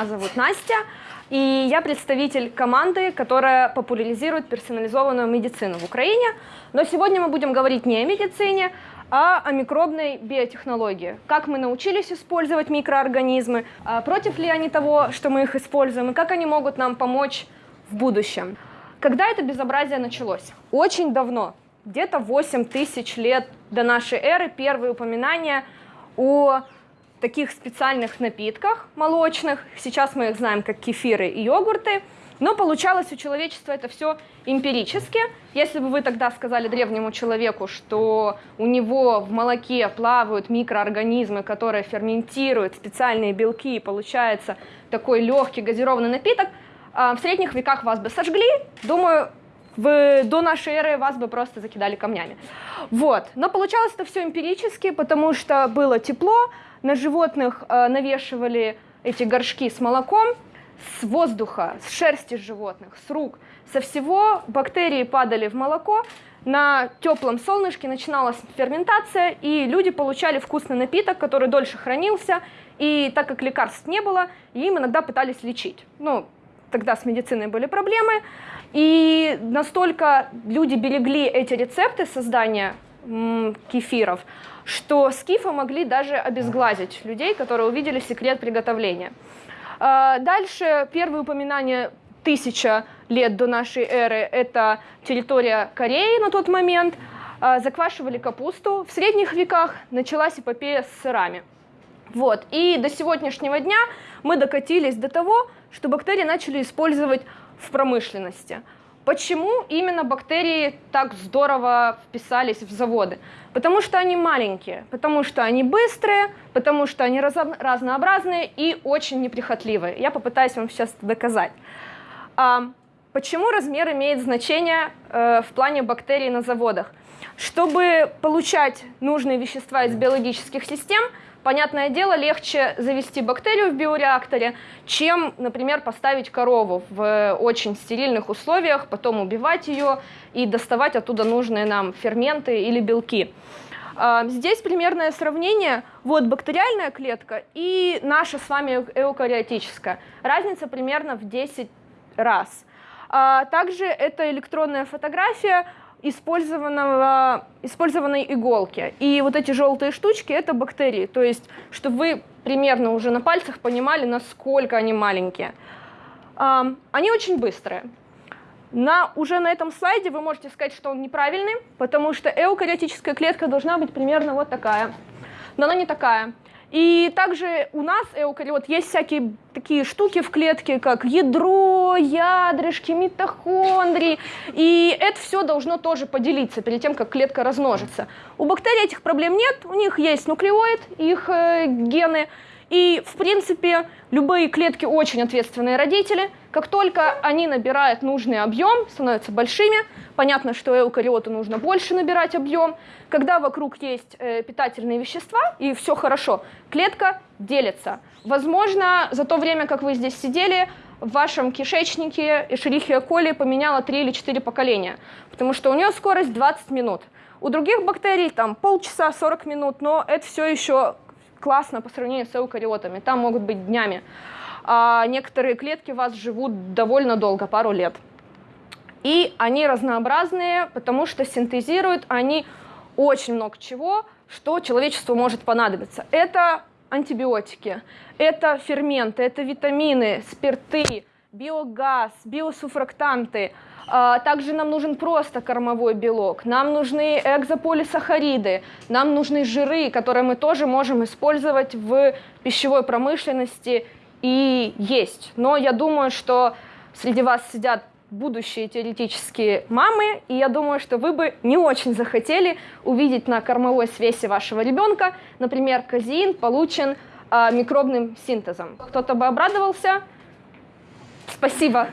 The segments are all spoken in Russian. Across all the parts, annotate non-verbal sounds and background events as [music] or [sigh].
меня зовут Настя, и я представитель команды, которая популяризирует персонализованную медицину в Украине. Но сегодня мы будем говорить не о медицине, а о микробной биотехнологии. Как мы научились использовать микроорганизмы, а против ли они того, что мы их используем, и как они могут нам помочь в будущем. Когда это безобразие началось? Очень давно, где-то 8 тысяч лет до нашей эры, первые упоминания о таких специальных напитках молочных. Сейчас мы их знаем как кефиры и йогурты. Но получалось у человечества это все эмпирически. Если бы вы тогда сказали древнему человеку, что у него в молоке плавают микроорганизмы, которые ферментируют специальные белки, и получается такой легкий газированный напиток, а, в средних веках вас бы сожгли, думаю, в, до нашей эры вас бы просто закидали камнями. Вот. Но получалось это все эмпирически, потому что было тепло, на животных э, навешивали эти горшки с молоком, с воздуха, с шерсти животных, с рук, со всего бактерии падали в молоко, на теплом солнышке начиналась ферментация, и люди получали вкусный напиток, который дольше хранился, и так как лекарств не было, им иногда пытались лечить. Ну, тогда с медициной были проблемы, и настолько люди берегли эти рецепты создания кефиров, что скифы могли даже обезглазить людей, которые увидели секрет приготовления. А, дальше первые упоминания тысяча лет до нашей эры – это территория Кореи на тот момент. А, заквашивали капусту. В средних веках началась эпопея с сырами. Вот. И до сегодняшнего дня мы докатились до того, что бактерии начали использовать в промышленности. Почему именно бактерии так здорово вписались в заводы? Потому что они маленькие, потому что они быстрые, потому что они разнообразные и очень неприхотливые. Я попытаюсь вам сейчас это доказать. А, почему размер имеет значение э, в плане бактерий на заводах? Чтобы получать нужные вещества из биологических систем, Понятное дело, легче завести бактерию в биореакторе, чем, например, поставить корову в очень стерильных условиях, потом убивать ее и доставать оттуда нужные нам ферменты или белки. А, здесь примерное сравнение. Вот бактериальная клетка и наша с вами эукариотическая. Разница примерно в 10 раз. А, также это электронная фотография использованного, использованной иголки. И вот эти желтые штучки – это бактерии. То есть, чтобы вы примерно уже на пальцах понимали, насколько они маленькие. Они очень быстрые. На, уже на этом слайде вы можете сказать, что он неправильный, потому что эукариотическая клетка должна быть примерно вот такая. Но она не такая. И также у нас, эукариот, есть всякие такие штуки в клетке, как ядро, ядрышки, митохондрии. И это все должно тоже поделиться перед тем, как клетка размножится. У бактерий этих проблем нет, у них есть нуклеоид, их э, гены. И, в принципе, любые клетки очень ответственные родители. Как только они набирают нужный объем, становятся большими, понятно, что эукариоту нужно больше набирать объем. Когда вокруг есть э, питательные вещества и все хорошо, клетка делится. Возможно, за то время, как вы здесь сидели, в вашем кишечнике Escherichia coli поменяла 3 или 4 поколения, потому что у нее скорость 20 минут. У других бактерий там полчаса, 40 минут, но это все еще классно по сравнению с эукариотами, там могут быть днями. А некоторые клетки у вас живут довольно долго, пару лет. И они разнообразные, потому что синтезируют они очень много чего, что человечеству может понадобиться. Это антибиотики, это ферменты, это витамины, спирты, биогаз, биосуфрактанты – а, также нам нужен просто кормовой белок, нам нужны экзополисахариды, нам нужны жиры, которые мы тоже можем использовать в пищевой промышленности и есть. Но я думаю, что среди вас сидят будущие теоретические мамы, и я думаю, что вы бы не очень захотели увидеть на кормовой свесе вашего ребенка, например, казеин получен э, микробным синтезом. Кто-то бы обрадовался, Спасибо.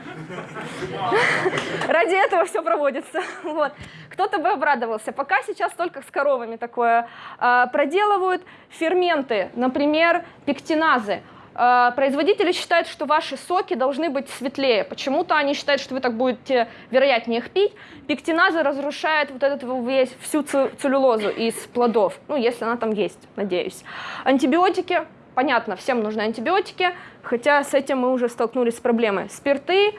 Ради этого все проводится. Вот. Кто-то бы обрадовался. Пока сейчас только с коровами такое э, проделывают. Ферменты, например, пектиназы. Э, производители считают, что ваши соки должны быть светлее. Почему-то они считают, что вы так будете вероятнее их пить. Пектиназы разрушают вот этот весь, всю целлюлозу из плодов. Ну, если она там есть, надеюсь. Антибиотики понятно, всем нужны антибиотики, хотя с этим мы уже столкнулись с проблемой. Спирты,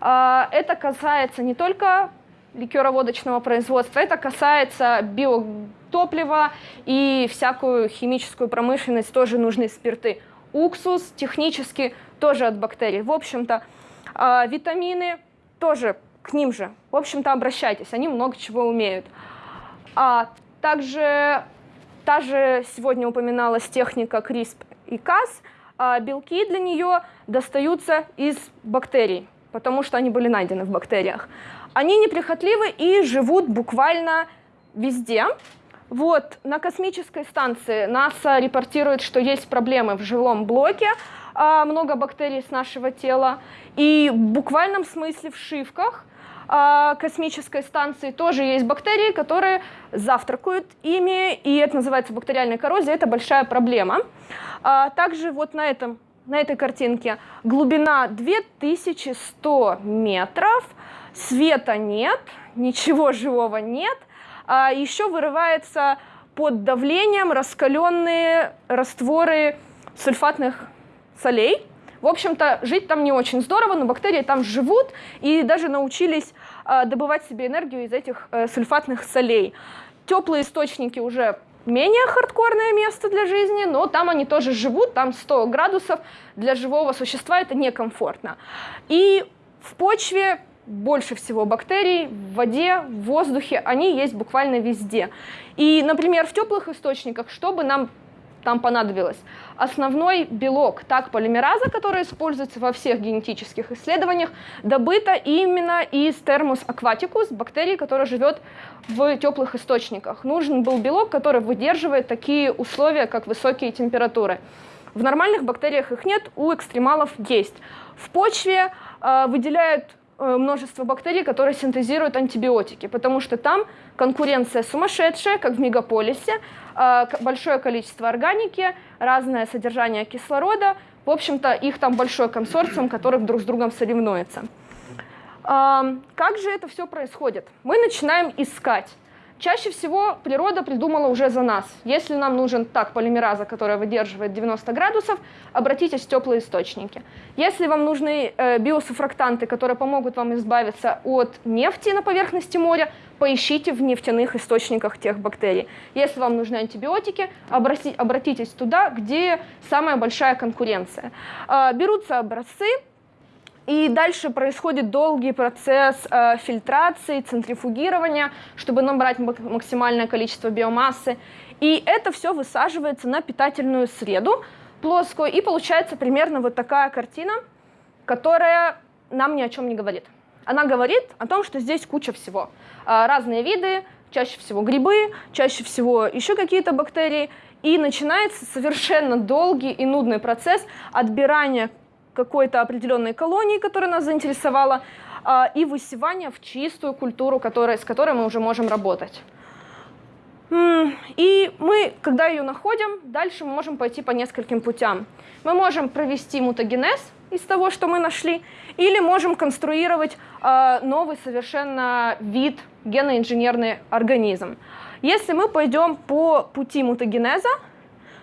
а, это касается не только ликероводочного производства, это касается биотоплива и всякую химическую промышленность, тоже нужны спирты. Уксус технически тоже от бактерий. В общем-то, а, витамины тоже к ним же. В общем-то, обращайтесь, они много чего умеют. А также та же сегодня упоминалась техника CRISP и Cas. А белки для нее достаются из бактерий, потому что они были найдены в бактериях. Они неприхотливы и живут буквально везде. Вот, на космической станции НАСА репортирует, что есть проблемы в жилом блоке, а, много бактерий с нашего тела, и в буквальном смысле в шивках космической станции тоже есть бактерии, которые завтракают ими, и это называется бактериальная коррозия, это большая проблема. А, также вот на, этом, на этой картинке глубина 2100 метров, света нет, ничего живого нет, а еще вырывается под давлением раскаленные растворы сульфатных солей. В общем-то, жить там не очень здорово, но бактерии там живут и даже научились э, добывать себе энергию из этих э, сульфатных солей. Теплые источники уже менее хардкорное место для жизни, но там они тоже живут, там 100 градусов, для живого существа это некомфортно. И в почве больше всего бактерий, в воде, в воздухе, они есть буквально везде. И, например, в теплых источниках, чтобы нам там понадобилось. Основной белок так полимераза, который используется во всех генетических исследованиях, добыто именно из термус акватикус, бактерии, которая живет в теплых источниках. Нужен был белок, который выдерживает такие условия, как высокие температуры. В нормальных бактериях их нет, у экстремалов есть. В почве э, выделяют множество бактерий, которые синтезируют антибиотики, потому что там конкуренция сумасшедшая, как в мегаполисе, э, большое количество органики, разное содержание кислорода, в общем-то, их там большой консорциум, который друг с другом соревнуется. Как же это все происходит? Мы начинаем искать. Чаще всего природа придумала уже за нас. Если нам нужен так полимераза, которая выдерживает 90 градусов, обратитесь в теплые источники. Если вам нужны э, биосуфрактанты, которые помогут вам избавиться от нефти на поверхности моря, поищите в нефтяных источниках тех бактерий. Если вам нужны антибиотики, обратитесь туда, где самая большая конкуренция. Э, берутся образцы, и дальше происходит долгий процесс э, фильтрации, центрифугирования, чтобы набрать максимальное количество биомассы. И это все высаживается на питательную среду плоскую, и получается примерно вот такая картина, которая нам ни о чем не говорит. Она говорит о том, что здесь куча всего. Э, разные виды, чаще всего грибы, чаще всего еще какие-то бактерии. И начинается совершенно долгий и нудный процесс отбирания какой-то определенной колонии, которая нас заинтересовала, а, и высевание в чистую культуру, которая, с которой мы уже можем работать. И мы, когда ее находим, дальше мы можем пойти по нескольким путям. Мы можем провести мутагенез из того, что мы нашли, или можем конструировать э, новый совершенно вид геноинженерный организм. Если мы пойдем по пути мутагенеза,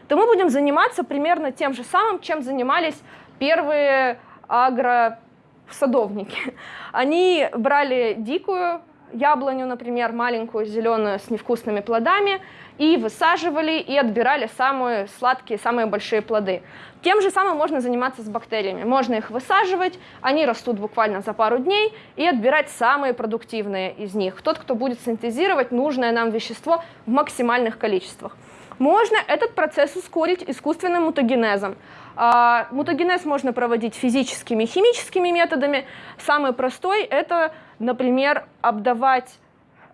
то мы будем заниматься примерно тем же самым, чем занимались первые агросадовники. Они брали дикую яблоню, например, маленькую, зеленую, с невкусными плодами, и высаживали, и отбирали самые сладкие, самые большие плоды. Тем же самым можно заниматься с бактериями. Можно их высаживать, они растут буквально за пару дней, и отбирать самые продуктивные из них. Тот, кто будет синтезировать нужное нам вещество в максимальных количествах. Можно этот процесс ускорить искусственным мутагенезом. А, мутагенез можно проводить физическими химическими методами. Самый простой – это, например, обдавать,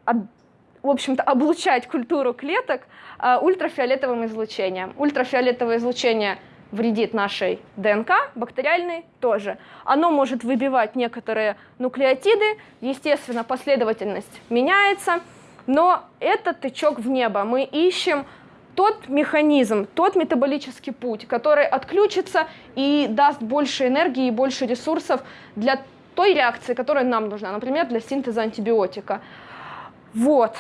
в общем-то, облучать культуру клеток а, ультрафиолетовым излучением. Ультрафиолетовое излучение вредит нашей ДНК, бактериальной тоже. Оно может выбивать некоторые нуклеотиды, естественно, последовательность меняется, но это тычок в небо. Мы ищем тот механизм, тот метаболический путь, который отключится и даст больше энергии и больше ресурсов для той реакции, которая нам нужна, например, для синтеза антибиотика. Вот.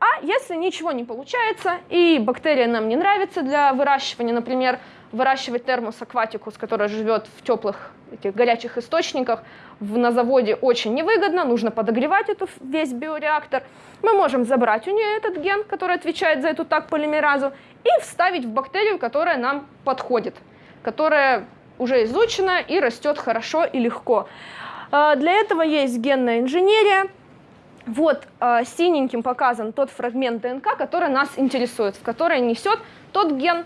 А если ничего не получается, и бактерия нам не нравится для выращивания, например, выращивать термос акватикус, который живет в теплых этих горячих источниках, в, на заводе очень невыгодно, нужно подогревать эту, весь биореактор. Мы можем забрать у нее этот ген, который отвечает за эту так полимеразу, и вставить в бактерию, которая нам подходит, которая уже изучена и растет хорошо и легко. А, для этого есть генная инженерия, вот э, синеньким показан тот фрагмент ДНК, который нас интересует, в который несет тот ген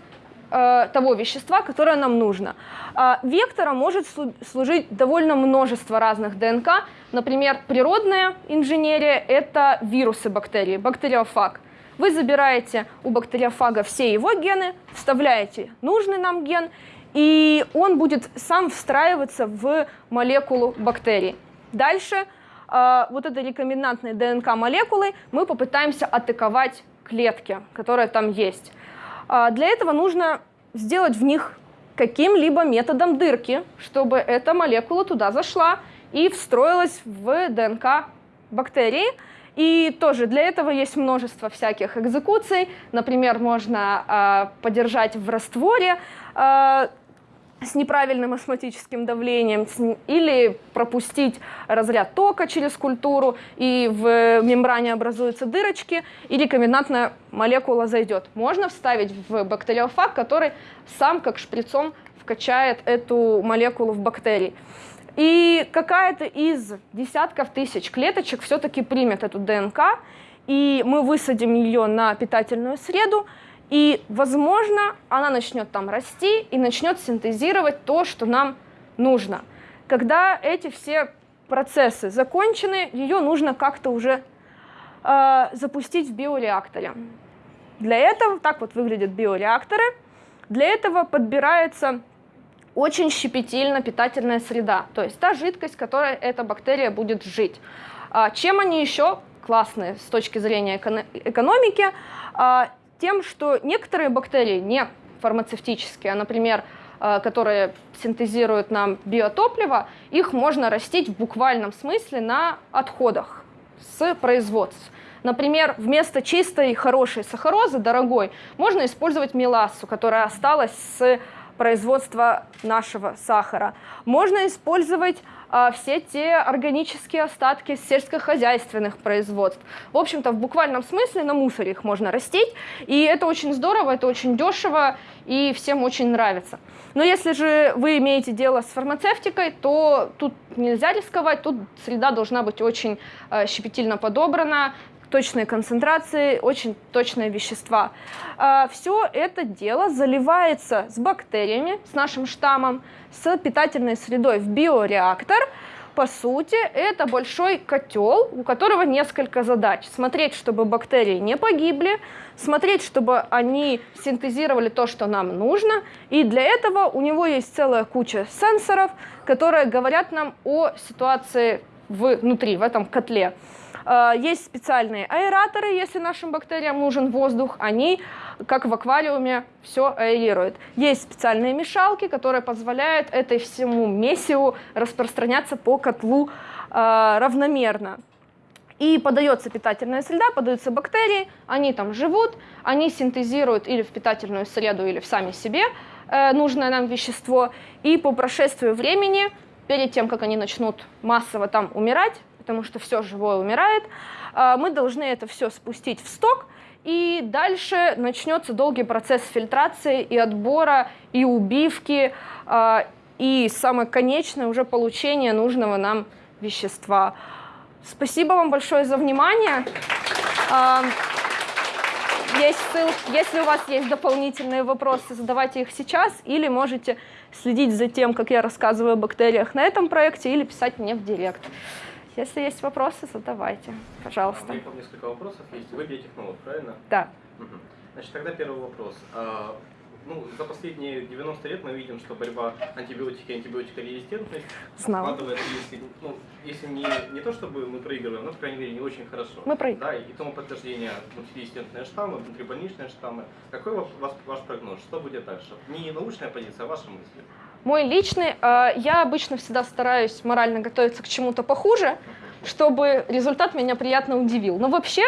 э, того вещества, которое нам нужно. Э, вектором может служить довольно множество разных ДНК. Например, природная инженерия – это вирусы бактерий, бактериофаг. Вы забираете у бактериофага все его гены, вставляете нужный нам ген, и он будет сам встраиваться в молекулу бактерий. Дальше – а, вот этой рекомендантной ДНК молекулой мы попытаемся атаковать клетки, которые там есть. А, для этого нужно сделать в них каким-либо методом дырки, чтобы эта молекула туда зашла и встроилась в ДНК бактерии. И тоже для этого есть множество всяких экзекуций. Например, можно э, подержать в растворе э, с неправильным осмотическим давлением или пропустить разряд тока через культуру, и в мембране образуются дырочки, и рекомендантная молекула зайдет. Можно вставить в бактериофаг, который сам как шприцом вкачает эту молекулу в бактерии. И какая-то из десятков тысяч клеточек все-таки примет эту ДНК, и мы высадим ее на питательную среду, и, возможно, она начнет там расти и начнет синтезировать то, что нам нужно. Когда эти все процессы закончены, ее нужно как-то уже э, запустить в биореакторе. Для этого, так вот выглядят биореакторы, для этого подбирается очень щепетильно питательная среда, то есть та жидкость, в которой эта бактерия будет жить. А чем они еще классные с точки зрения экономики? Тем, что некоторые бактерии не фармацевтические, а, например, э, которые синтезируют нам биотопливо, их можно растить в буквальном смысле на отходах с производств. Например, вместо чистой хорошей сахарозы, дорогой, можно использовать мелассу, которая осталась с производства нашего сахара. Можно использовать а, все те органические остатки сельскохозяйственных производств. В общем-то, в буквальном смысле на мусоре их можно растить, и это очень здорово, это очень дешево, и всем очень нравится. Но если же вы имеете дело с фармацевтикой, то тут нельзя рисковать, тут среда должна быть очень э, щепетильно подобрана, точные концентрации, очень точные вещества. А, Все это дело заливается с бактериями, с нашим штаммом, с питательной средой в биореактор. По сути, это большой котел, у которого несколько задач. Смотреть, чтобы бактерии не погибли, смотреть, чтобы они синтезировали то, что нам нужно. И для этого у него есть целая куча сенсоров, которые говорят нам о ситуации внутри, в этом котле. А, есть специальные аэраторы, если нашим бактериям нужен воздух, они, как в аквариуме, все аэрируют. Есть специальные мешалки, которые позволяют этой всему месиву распространяться по котлу а, равномерно. И подается питательная среда, подаются бактерии, они там живут, они синтезируют или в питательную среду, или в сами себе э, нужное нам вещество. И по прошествию времени, перед тем, как они начнут массово там умирать, потому что все живое умирает, а, мы должны это все спустить в сток, и дальше начнется долгий процесс фильтрации и отбора, и убивки, а, и самое конечное уже получение нужного нам вещества. Спасибо вам большое за внимание. А, есть ссылки. Если у вас есть дополнительные вопросы, задавайте их сейчас, или можете следить за тем, как я рассказываю о бактериях на этом проекте, или писать мне в директ. Если есть вопросы, задавайте, пожалуйста. У меня несколько вопросов есть. Вы биотехнолог, правильно? Да. Угу. Значит, тогда первый вопрос. Ну, за последние 90 лет мы видим, что борьба антибиотики и антибиотикорезистентность складывает, если, ну, если не, не то чтобы мы проигрываем, но, по крайней мере, не очень хорошо. Мы проигрываем. Да, и тому подтверждение мультирезистентные штаммы, внутрибольничные штаммы. Какой ваш, ваш прогноз? Что будет дальше? Не научная позиция, а ваши мысли. Мой личный, э, я обычно всегда стараюсь морально готовиться к чему-то похуже, чтобы результат меня приятно удивил. Но вообще,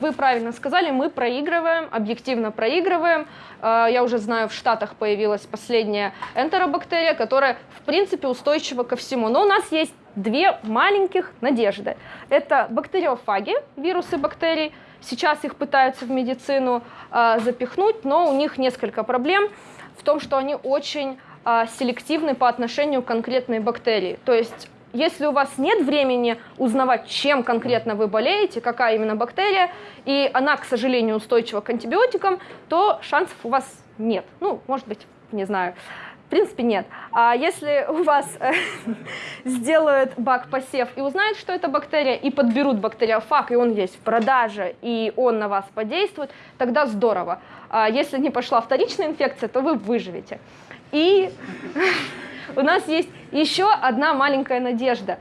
вы правильно сказали, мы проигрываем, объективно проигрываем. А, я уже знаю, в Штатах появилась последняя энтеробактерия, которая, в принципе, устойчива ко всему. Но у нас есть две маленьких надежды. Это бактериофаги, вирусы бактерий. Сейчас их пытаются в медицину э, запихнуть, но у них несколько проблем в том, что они очень э, селективны по отношению к конкретной бактерии. То есть если у вас нет времени узнавать, чем конкретно вы болеете, какая именно бактерия, и она, к сожалению, устойчива к антибиотикам, то шансов у вас нет. Ну, может быть, не знаю. В принципе, нет. А если у вас э, [laughs] сделают бак-посев и узнают, что это бактерия, и подберут бактериофаг, и он есть в продаже, и он на вас подействует, тогда здорово. А если не пошла вторичная инфекция, то вы выживете. И [laughs] у нас есть еще одна маленькая надежда.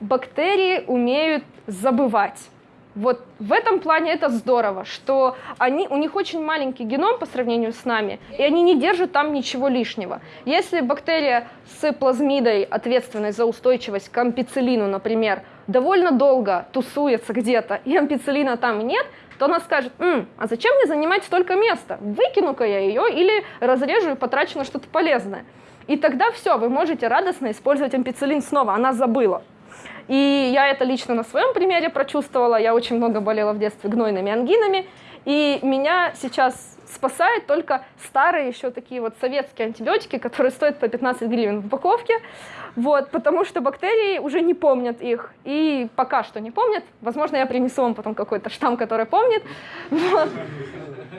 Бактерии умеют забывать. Вот в этом плане это здорово, что они, у них очень маленький геном по сравнению с нами, и они не держат там ничего лишнего. Если бактерия с плазмидой, ответственной за устойчивость к ампицилину, например, довольно долго тусуется где-то, и ампицилина там нет, то она скажет, М, а зачем мне занимать столько места? Выкину-ка я ее или разрежу и потрачу на что-то полезное. И тогда все, вы можете радостно использовать ампицилин снова, она забыла. И я это лично на своем примере прочувствовала. Я очень много болела в детстве гнойными ангинами. И меня сейчас спасает только старые еще такие вот советские антибиотики, которые стоят по 15 гривен в упаковке, вот, потому что бактерии уже не помнят их, и пока что не помнят, возможно, я принесу вам потом какой-то штамм, который помнит, [laughs] вот.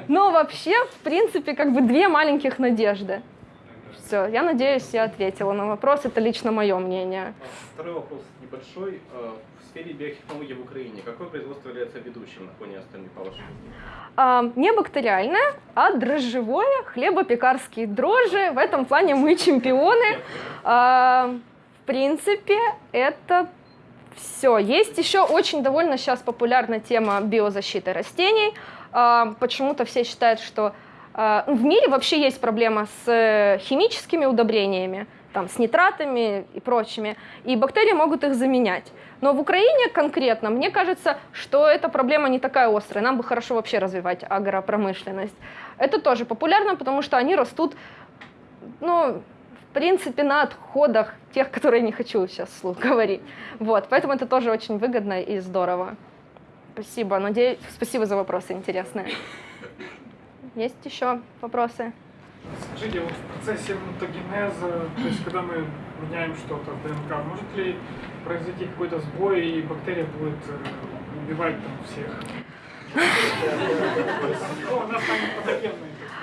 но вообще, в принципе, как бы две маленьких надежды. Все, я надеюсь, я ответила на вопрос, это лично мое мнение. Второй вопрос небольшой. Э, в сфере биотехнологий в Украине какое производство является ведущим на фоне остальных, по вашему а, Не бактериальное, а дрожжевое, хлебопекарские дрожжи. В этом плане мы чемпионы. А, в принципе, это все. Есть еще очень довольно сейчас популярна тема биозащиты растений. А, почему-то все считают, что а, в мире вообще есть проблема с химическими удобрениями там, с нитратами и прочими, и бактерии могут их заменять. Но в Украине конкретно, мне кажется, что эта проблема не такая острая, нам бы хорошо вообще развивать агропромышленность. Это тоже популярно, потому что они растут, ну, в принципе, на отходах тех, которые не хочу сейчас вслух [laughs] говорить. Вот, поэтому это тоже очень выгодно и здорово. Спасибо, надеюсь, спасибо за вопросы интересные. Есть еще вопросы? Скажите, вот в процессе мутагенеза, то есть когда мы меняем что-то в ДНК, может ли произойти какой-то сбой и бактерия будет э, убивать там всех?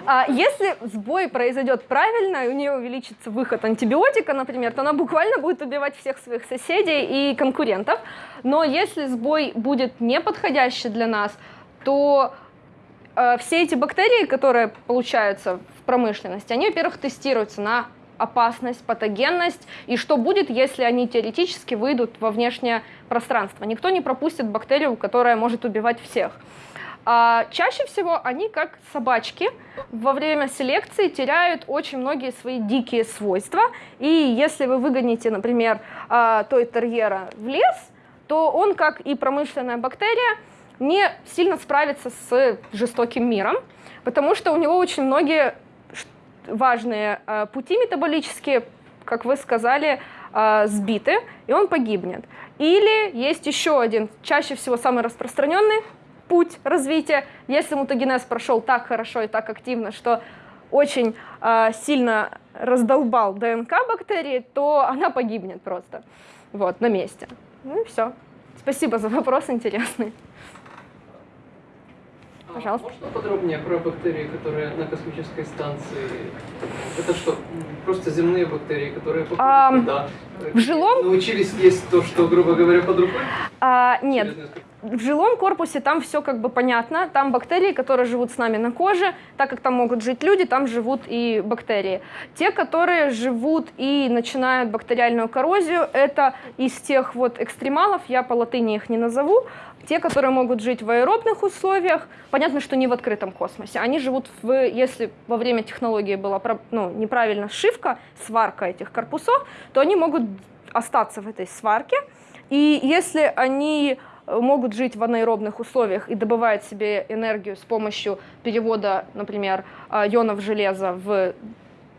А если сбой произойдет правильно, и у нее увеличится выход антибиотика, например, то она буквально будет убивать всех своих соседей и конкурентов. Но если сбой будет неподходящий для нас, то все эти бактерии, которые получаются промышленности, они, во-первых, тестируются на опасность, патогенность, и что будет, если они теоретически выйдут во внешнее пространство. Никто не пропустит бактерию, которая может убивать всех. А чаще всего они, как собачки, во время селекции теряют очень многие свои дикие свойства, и если вы выгоните, например, а, той терьера в лес, то он, как и промышленная бактерия, не сильно справится с жестоким миром, потому что у него очень многие важные э, пути метаболические, как вы сказали, э, сбиты, и он погибнет. Или есть еще один, чаще всего самый распространенный путь развития. Если мутагенез прошел так хорошо и так активно, что очень э, сильно раздолбал ДНК бактерии, то она погибнет просто вот, на месте. Ну и все. Спасибо за вопрос интересный. Пожалуйста. Можно подробнее про бактерии, которые на космической станции? Это что, просто земные бактерии, которые а, туда? В жилом... Научились есть то, что, грубо говоря, под рукой? А, нет. В жилом корпусе там все как бы понятно. Там бактерии, которые живут с нами на коже. Так как там могут жить люди, там живут и бактерии. Те, которые живут и начинают бактериальную коррозию, это из тех вот экстремалов, я по латыни их не назову, те, которые могут жить в аэробных условиях, понятно, что не в открытом космосе. Они живут в, если во время технологии была ну, неправильно сшивка, сварка этих корпусов, то они могут остаться в этой сварке, И если они могут жить в анаэробных условиях и добывать себе энергию с помощью перевода, например, э, ионов железа в,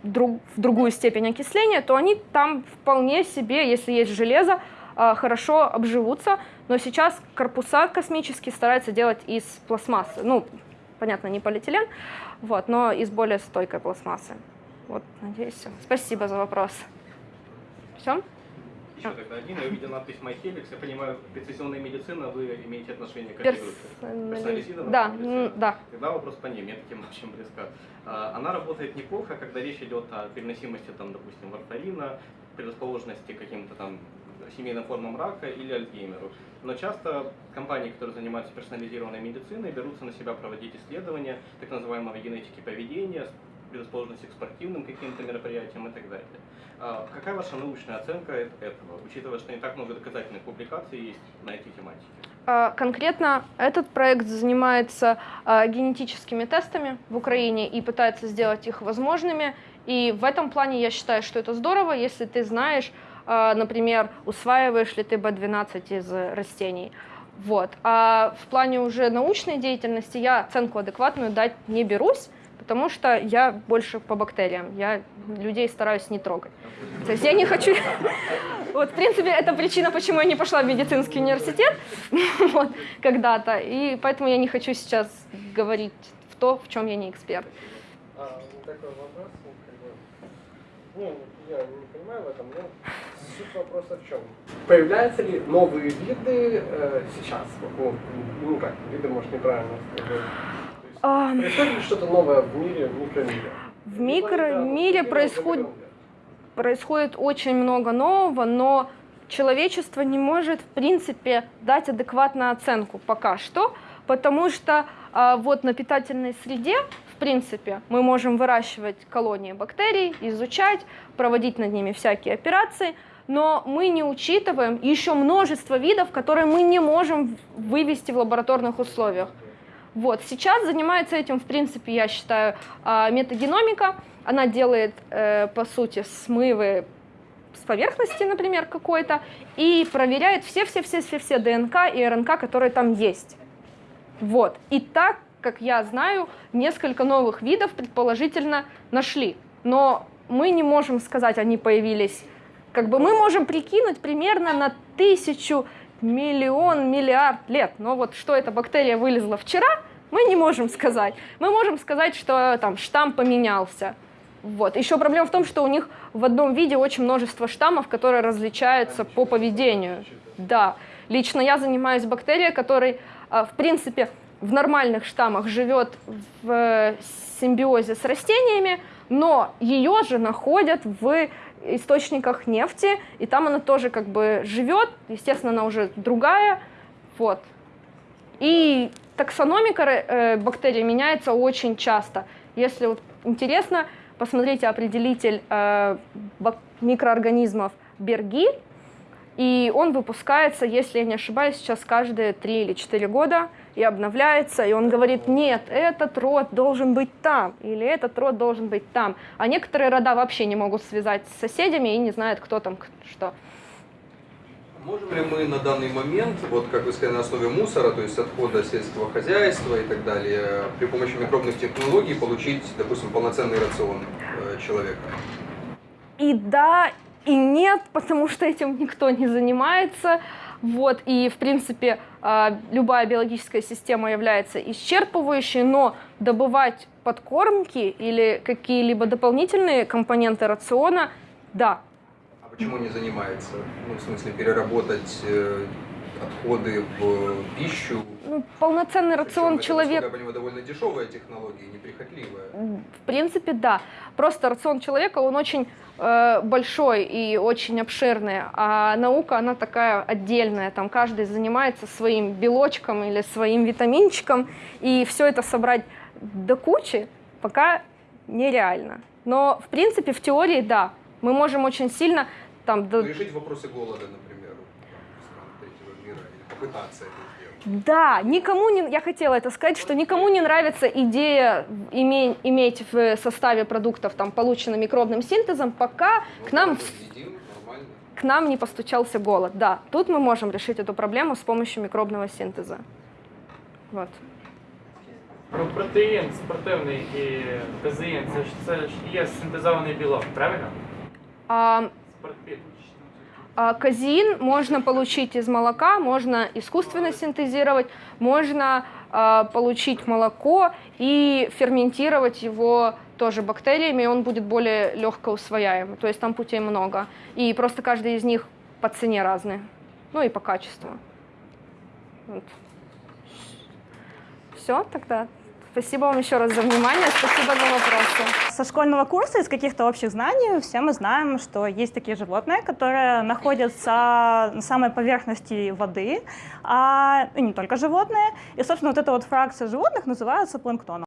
друг, в другую степень окисления, то они там вполне себе, если есть железо, э, хорошо обживутся. Но сейчас корпуса космические стараются делать из пластмассы. Ну, понятно, не полиэтилен, вот, но из более стойкой пластмассы. Вот, надеюсь. Спасибо за вопрос. Все? Еще тогда один, я увидел надпись MyHelix, я понимаю, прецизионная медицина, вы имеете отношение к этой группе? Да, да. Тогда вопрос по ней, мне таким очень близко. А, она работает неплохо, когда речь идет о переносимости, там, допустим, варфарина, предрасположенности к каким-то там семейным формам рака или Альцгеймеру. Но часто компании, которые занимаются персонализированной медициной, берутся на себя проводить исследования так называемого генетики поведения, предрасположенности к спортивным каким-то мероприятиям и так далее. А какая ваша научная оценка этого, учитывая, что не так много доказательных публикаций есть на эти тематики? А, конкретно этот проект занимается а, генетическими тестами в Украине и пытается сделать их возможными. И в этом плане я считаю, что это здорово, если ты знаешь, например, усваиваешь ли ты B12 из растений. Вот. А в плане уже научной деятельности я оценку адекватную дать не берусь, потому что я больше по бактериям, я людей стараюсь не трогать. То есть я не хочу... [laughs] Вот, в принципе, это причина, почему я не пошла в медицинский университет [laughs] вот, когда-то, и поэтому я не хочу сейчас говорить в то, в чем я не эксперт. А, такой вопрос, ну, я не понимаю в этом, но суть вопроса в чем? Появляются ли новые виды э, сейчас? Ну, ну как, виды, может, неправильно сказать. Происходит ли что-то новое в мире, в микромире? В микромире происходит, происходит очень много нового, но человечество не может, в принципе, дать адекватную оценку пока что, потому что а, вот на питательной среде, в принципе, мы можем выращивать колонии бактерий, изучать, проводить над ними всякие операции, но мы не учитываем еще множество видов, которые мы не можем вывести в лабораторных условиях. Вот, сейчас занимается этим, в принципе, я считаю, а, метагеномика. Она делает, э, по сути, смывы с поверхности, например, какой-то, и проверяет все-все-все-все-все ДНК и РНК, которые там есть. Вот. И так, как я знаю, несколько новых видов предположительно нашли. Но мы не можем сказать, они появились. Как бы мы можем прикинуть примерно на тысячу миллион, миллиард лет. Но вот что эта бактерия вылезла вчера, мы не можем сказать. Мы можем сказать, что там штамм поменялся. Вот. Еще проблема в том, что у них в одном виде очень множество штаммов, которые различаются по поведению. Да. Лично я занимаюсь бактерией, которая, в принципе, в нормальных штаммах живет в симбиозе с растениями, но ее же находят в источниках нефти, и там она тоже как бы живет, естественно, она уже другая, вот. И таксономика э, бактерий меняется очень часто. Если вот интересно, посмотрите определитель э, микроорганизмов Берги, и он выпускается, если я не ошибаюсь, сейчас каждые 3 или 4 года и обновляется, и он говорит, нет, этот род должен быть там, или этот род должен быть там. А некоторые рода вообще не могут связать с соседями и не знают, кто там что. Можем ли мы на данный момент, вот как вы сказали, на основе мусора, то есть отхода сельского хозяйства и так далее, при помощи микробных технологий получить, допустим, полноценный рацион э, человека? И да, и нет, потому что этим никто не занимается. Вот, и, в принципе, а, любая биологическая система является исчерпывающей, но добывать подкормки или какие-либо дополнительные компоненты рациона, да. Почему не занимается? Ну, в смысле, переработать э, отходы в пищу. Ну, полноценный рацион человека... Я понимаю, довольно дешевая технология, неприхотливая. В принципе, да. Просто рацион человека, он очень э, большой и очень обширный, а наука, она такая отдельная. Там каждый занимается своим белочком или своим витаминчиком, и все это собрать до кучи пока нереально. Но, в принципе, в теории, да, мы можем очень сильно там... Решить вопросы голода, например попытаться это сделать. Да, никому не, я хотела это сказать, что никому не нравится идея иметь, иметь в составе продуктов, там, полученным микробным синтезом, пока ну, к нам... Едим, к нам не постучался голод. Да, тут мы можем решить эту проблему с помощью микробного синтеза. Вот. Про протеїн спортивний і казеїн, це ж це ж є синтезований білок, правильно? А, Спортпід. а, казеин можно получить из молока, можно искусственно синтезировать, можно а, получить молоко и ферментировать его тоже бактериями, и он будет более легко усвояемый. То есть там путей много. И просто каждый из них по цене разный. Ну и по качеству. Вот. Все тогда. Спасибо вам еще раз за внимание, спасибо за вопросы. Со школьного курса, из каких-то общих знаний, все мы знаем, что есть такие животные, которые находятся на самой поверхности воды, а и не только животные. И, собственно, вот эта вот фракция животных называется планктоном.